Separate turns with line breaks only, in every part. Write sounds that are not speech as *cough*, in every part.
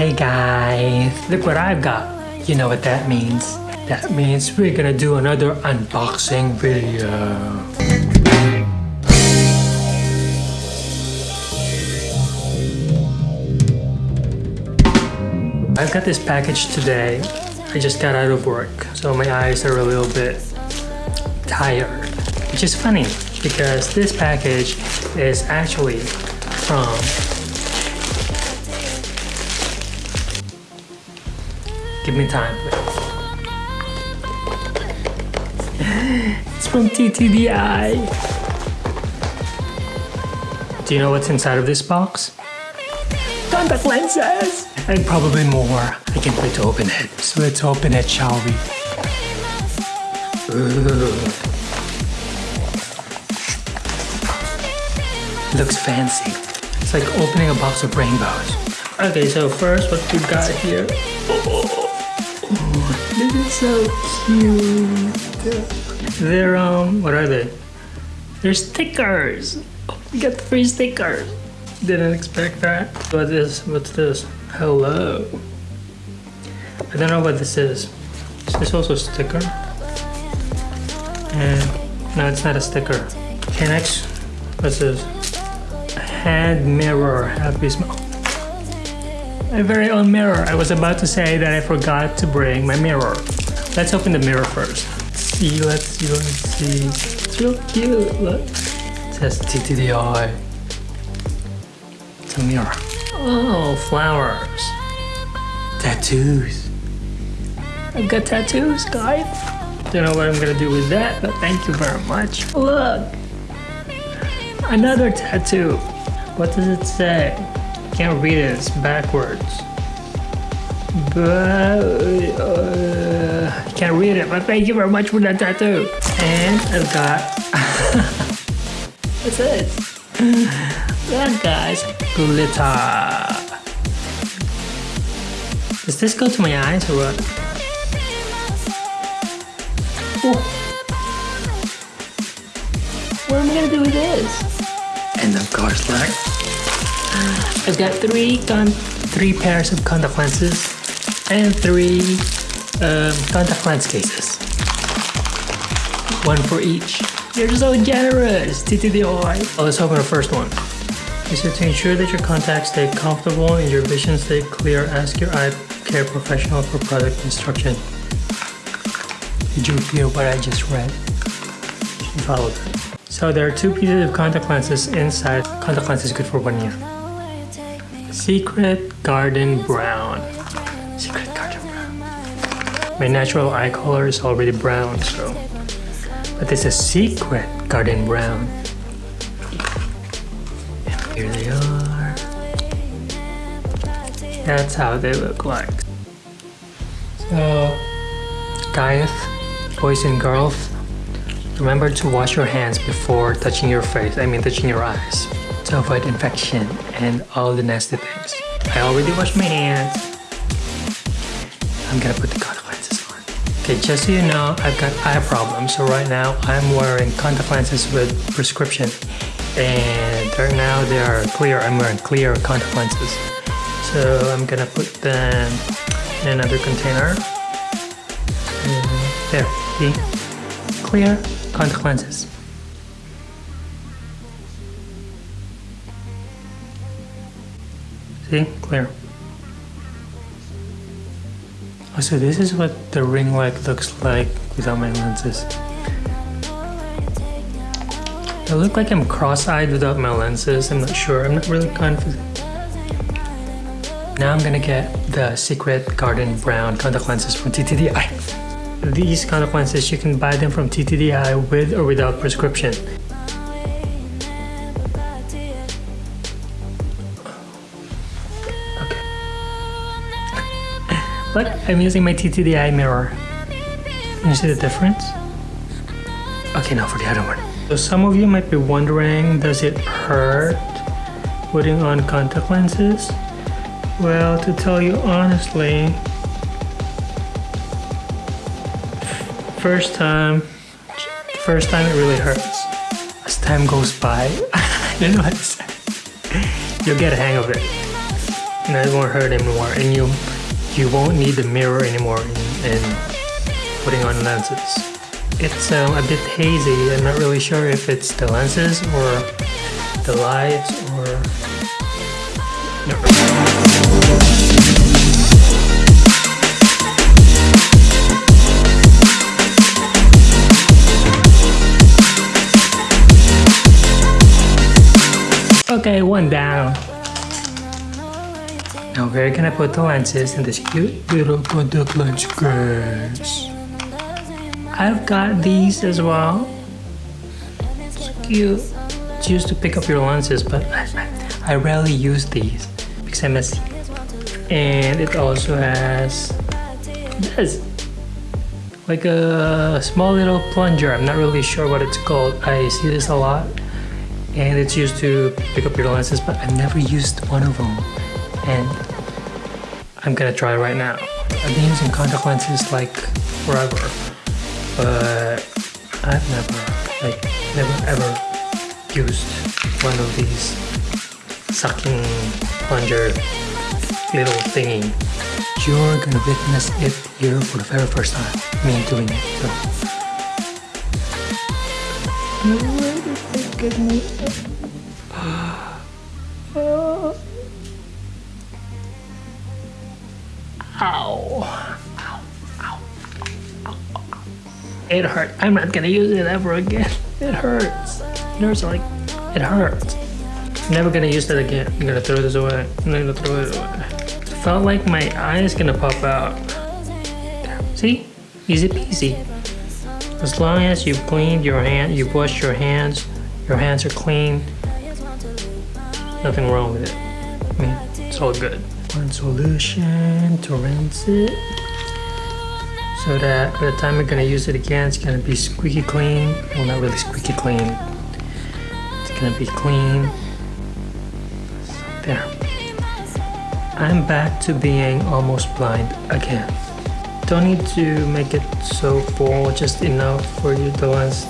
Hey guys, look what I've got. You know what that means. That means we're gonna do another unboxing video. I've got this package today. I just got out of work, so my eyes are a little bit tired. Which is funny because this package is actually from Give me time, please. *laughs* it's from TTDeye. Do you know what's inside of this box? Contact lenses! And probably more. I can't wait to open it. So let's open it, shall we? Looks fancy. It's like opening a box of rainbows. Okay, so first what we got here. Oh, is so cute. They're um, what are they? They're stickers. We got three stickers. Didn't expect that. What is? What's this? Hello. I don't know what this is. Is this also a sticker? And no, it's not a sticker. Okay, next. What's this? Hand mirror. Happy smile. My very own mirror. I was about to say that I forgot to bring my mirror. Let's open the mirror first. Let's see, let's see, let's see. It's real cute, look. It says TTDeye. It's a mirror. Oh, flowers. Tattoos. I've got tattoos, guys. Don't know what I'm gonna do with that, but thank you very much. Look! Another tattoo. What does it say? Can't read it, it's backwards. But uh, I can't read it, but thank you very much for that tattoo. And I've got *laughs* what's this? That guy's glitter. Does this go to my eyes or what? What am I gonna do with this? And of course, look. I've got three three pairs of contact lenses and three um, contact lens cases. One for each. You're so generous! TTDeye! Oh, let's open the first one. Is it to ensure that your contacts stay comfortable and your vision stay clear, ask your eye care professional for product instruction. Did you hear what I just read? She followed. So there are two pieces of contact lenses inside. Contact lenses good for one year. Secret Garden Brown. Secret Garden Brown. My natural eye color is already brown, so. But this is a Secret Garden Brown. And here they are. That's how they look like. So, guys, boys and girls, remember to wash your hands before touching your face, I mean touching your eyes to avoid infection and all the nasty things. I already washed my hands. I'm gonna put the contact lenses on. Okay, just so you know, I've got eye problems. So right now I'm wearing contact lenses with prescription. And right now they are clear. I'm wearing clear contact lenses. So I'm gonna put them in another container. Mm-hmm. There, see? Clear contact lenses. See? Clear. Oh, so this is what the ring light looks like without my lenses. I look like I'm cross-eyed without my lenses. I'm not sure. I'm not really confident. Now I'm gonna get the Secret Garden Brown contact lenses from TTDeye. These contact lenses, you can buy them from TTDeye with or without prescription. Look, I'm using my TTDeye mirror. Can you see the difference? Okay, now for the other one. So some of you might be wondering, does it hurt putting on contact lenses? Well, to tell you honestly, first time, first time it really hurts. As time goes by, *laughs* I don't know what to say. You'll get a hang of it. and it won't hurt anymore and you you won't need the mirror anymore in, in putting on lenses. It's um, a bit hazy, I'm not really sure if it's the lenses or the lights or... No. Okay, one down. Now where can I put the lenses in this cute little contact lens case? I've got these as well. It's cute. It's used to pick up your lenses, but I, I rarely use these because I'm messy. And it also has this like a small little plunger. I'm not really sure what it's called. I see this a lot and it's used to pick up your lenses but I've never used one of them and I'm gonna try right now. I've been using contact lenses like forever but I've never like never ever used one of these sucking plunger little thingy. You're gonna witness it here for the very first time, me doing it. So get me. Ow. Ow. Ow. Ow, ow. It hurt. I'm not gonna use it ever again. It hurts. Hurts like it hurts. Never gonna use that again. I'm gonna throw this away. I'm gonna throw it away. It felt like my eye is gonna pop out. See? Easy peasy. As long as you've cleaned your hand, you washed your hands, your hands are clean, nothing wrong with it. I mean, it's all good. One solution to rinse it so that by the time we're gonna use it again, it's gonna be squeaky clean. Well, not really squeaky clean. It's gonna be clean. There. I'm back to being almost blind again. Don't need to make it so full, just enough for you the lens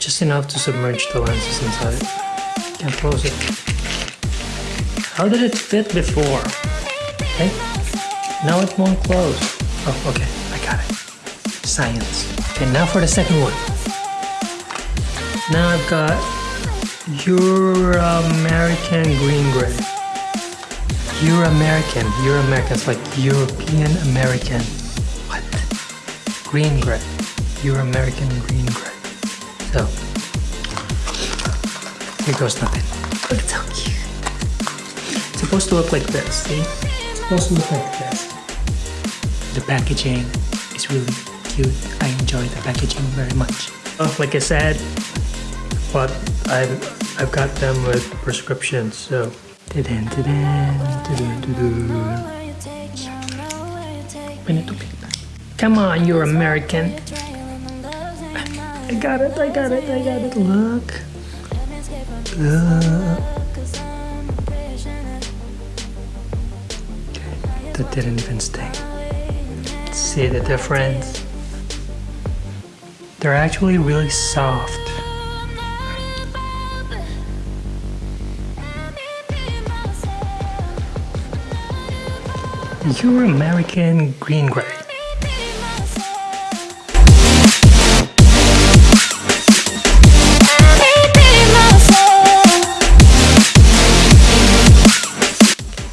just enough to submerge the lenses inside. Can't close it. How did it fit before? Okay. Now it won't close. Oh, okay. I got it. Science. Okay, now for the second one. Now I've got Euro-American green gray. Euro-American. Euro-American. It's like European American. What? Green gray. Euro-American green gray. So, here goes nothing. Look at how cute. It's supposed to look like this, see? It's supposed to look like this. The packaging is really cute. I enjoy the packaging very much. Oh, like I said, but I've, I've got them with prescriptions, so. Come on, you're American. I got it, I got it, I got it. Look. Look. That didn't even sting. See the difference? They're actually really soft. Euro-American green gray.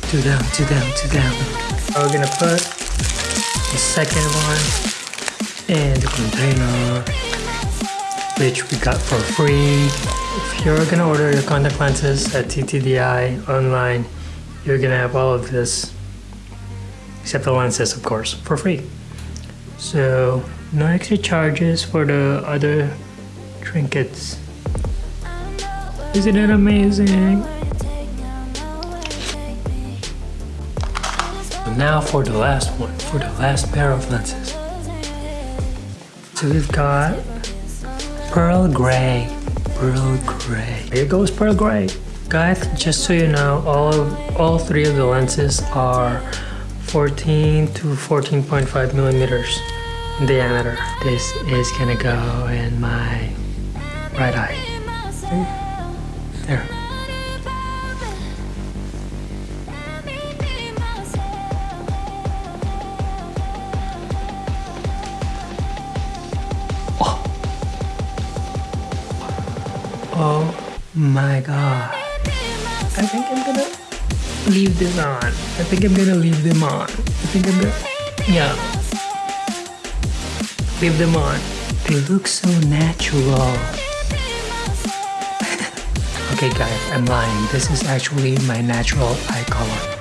two down, two down, two down. We're gonna put the second one in the container, which we got for free. If you're gonna order your contact lenses at TTDeye online, you're gonna have all of this, except the lenses, of course, for free. So, no extra charges for the other trinkets. Isn't it amazing? Now for the last one, for the last pair of lenses. So we've got Pearl Gray, Pearl Gray. Here goes Pearl Gray. Guys, just so you know, all of, all three of the lenses are 14 to 14.5 millimeters in diameter. This is gonna go in my right eye. My god. I think I'm gonna leave this on. I think I'm gonna leave them on. I think I'm gonna, yeah. Leave them on. They look so natural. *laughs* okay guys, I'm lying. This is actually my natural eye color.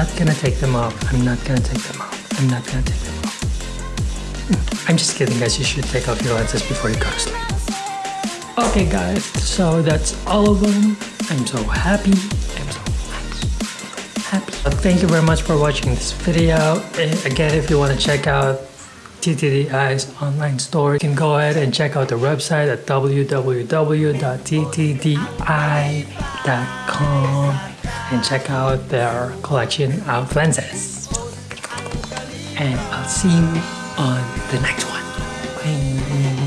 Not gonna take them off. I'm not gonna take them off. I'm not gonna take them off. Hmm. I'm just kidding guys, you should take off your lenses before you go to sleep. Okay guys, so that's all of them. I'm so happy. I'm so happy. thank you very much for watching this video. Again, if you want to check out TTDeye's online store, you can go ahead and check out the website at www.ttdeye.com and check out their collection of lenses. And I'll see you on the next one. Bye.